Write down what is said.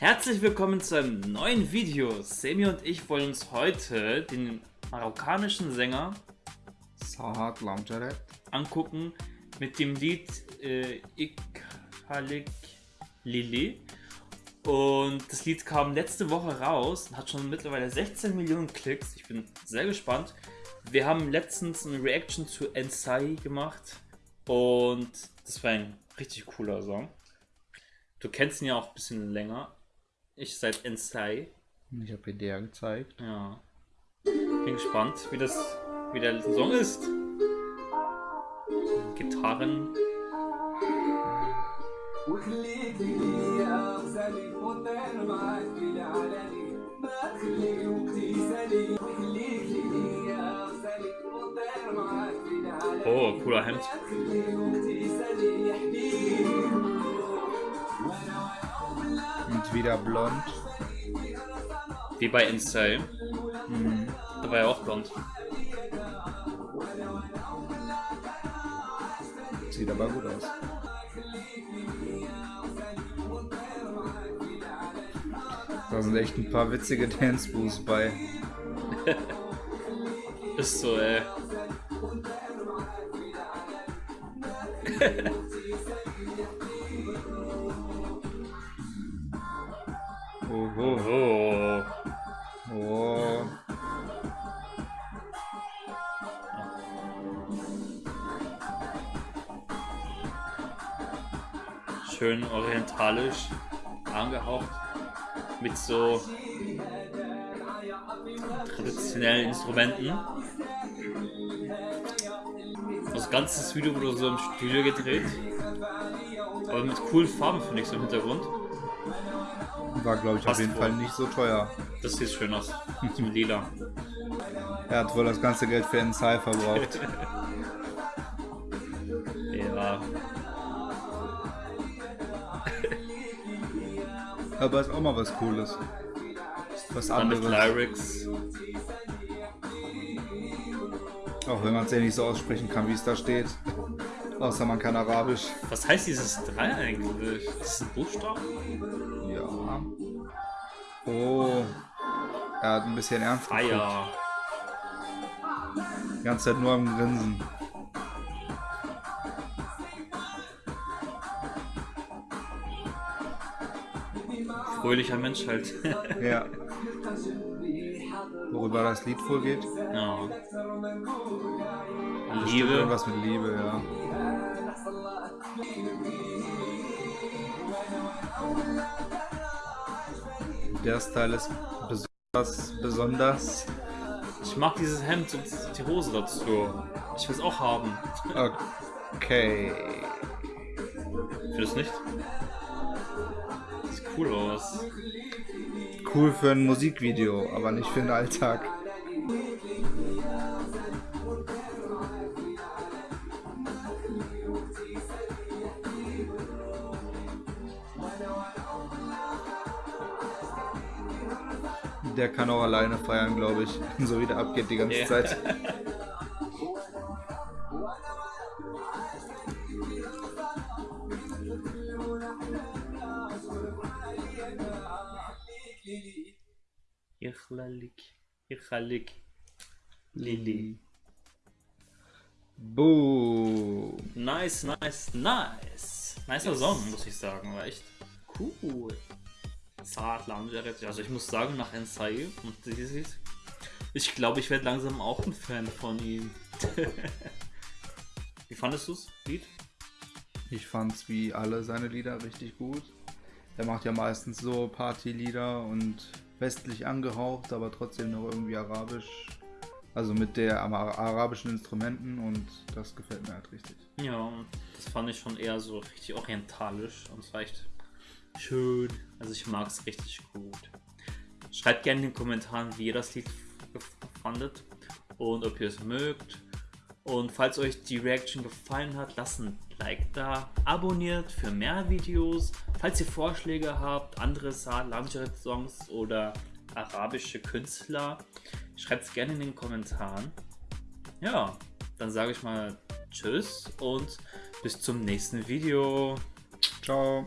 Herzlich willkommen zu einem neuen Video. Semi und ich wollen uns heute den marokkanischen Sänger Sahat Lamjaret angucken mit dem Lied äh, Ikhalik Lili. Und das Lied kam letzte Woche raus und hat schon mittlerweile 16 Millionen Klicks. Ich bin sehr gespannt. Wir haben letztens eine Reaction zu Ensai gemacht und das war ein richtig cooler Song. Du kennst ihn ja auch ein bisschen länger. Ich seit Ensai. Ich habe dir gezeigt. Ja. Bin gespannt, wie das, wie der Song ist. Gitarren. Oh, cooler Hemd. Und wieder blond. Wie bei Inside. Mhm. Da war ja auch blond. Sieht aber gut aus. Da sind echt ein paar witzige Dance Moves bei. Ist so, ey. Oho. Oh. Oh. Schön orientalisch angehaucht. Mit so traditionellen Instrumenten. Das ganze Video wurde so im Studio gedreht. Aber mit coolen Farben finde ich so im Hintergrund. War, glaube ich, Passt auf jeden wohl. Fall nicht so teuer. Das sieht schön aus. Zum Lila. Er hat wohl das ganze Geld für Ensai verbraucht. Ja. Aber ist auch mal was Cooles. Was Dann anderes. Lyrics. Auch wenn man es ja nicht so aussprechen kann, wie es da steht. Außer man kann Arabisch. Was heißt dieses 3 eigentlich? Ist das ein Buchstaben? Ja. Oh. Er hat ein bisschen ernst geguckt. Feier. Die ganze Zeit nur am Grinsen. Fröhlicher Mensch halt. Ja. Worüber das Lied wohl geht? ja. Liebe. Irgendwas mit Liebe, ja. Der Style ist besonders, besonders. Ich mag dieses Hemd und die Hose dazu. Ich will es auch haben. Okay. Findest du nicht? Sieht cool aus. Cool für ein Musikvideo, aber nicht für den Alltag. Der kann auch alleine feiern, glaube ich. So wie der abgeht die ganze Ja. Zeit. Ichlalik. Ichalik. Lili. Boom. Nice, nice, nice. Nicer Song, muss ich sagen. War echt cool. Zart, Lamjaret. Also ich muss sagen, nach Ensai und dieses, ich glaube, ich werde langsam auch ein Fan von ihm. Wie fandest du's, Lied? Ich fand's wie alle seine Lieder richtig gut. Er macht ja meistens so Partylieder und westlich angehaucht, aber trotzdem noch irgendwie arabisch. Also mit der arabischen Instrumenten und das gefällt mir halt richtig. Ja, das fand ich schon eher so richtig orientalisch und echt schön. Also ich mag es richtig gut. Schreibt gerne in den Kommentaren, wie ihr das Lied fandet und ob ihr es mögt. Und falls euch die Reaction gefallen hat, lasst ein Like da, abonniert für mehr Videos. Falls ihr Vorschläge habt, andere Lamjaret-Songs oder arabische Künstler, schreibt es gerne in den Kommentaren. Ja, dann sage ich mal Tschüss und bis zum nächsten Video. Ciao.